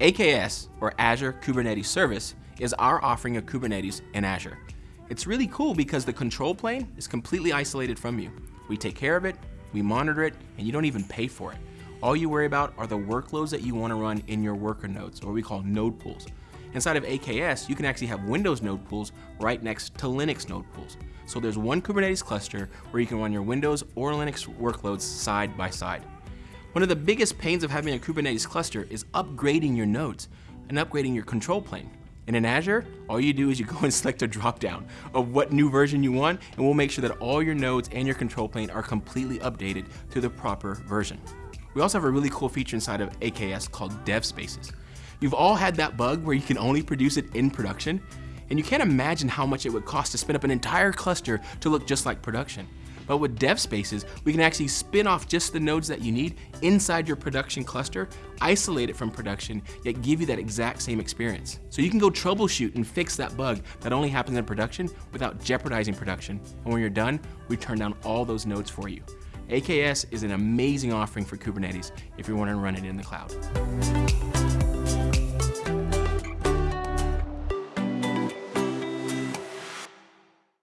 AKS, or Azure Kubernetes Service, is our offering of Kubernetes in Azure. It's really cool because the control plane is completely isolated from you. We take care of it, we monitor it, and you don't even pay for it. All you worry about are the workloads that you want to run in your worker nodes, or what we call node pools. Inside of AKS, you can actually have Windows node pools right next to Linux node pools. So there's one Kubernetes cluster where you can run your Windows or Linux workloads side by side. One of the biggest pains of having a Kubernetes cluster is upgrading your nodes and upgrading your control plane. And in Azure, all you do is you go and select a dropdown of what new version you want, and we'll make sure that all your nodes and your control plane are completely updated to the proper version. We also have a really cool feature inside of AKS called Dev Spaces. You've all had that bug where you can only produce it in production, and you can't imagine how much it would cost to spin up an entire cluster to look just like production. But with dev spaces, we can actually spin off just the nodes that you need inside your production cluster, isolate it from production, yet give you that exact same experience. So you can go troubleshoot and fix that bug that only happens in production without jeopardizing production. And when you're done, we turn down all those nodes for you. AKS is an amazing offering for Kubernetes if you want to run it in the cloud.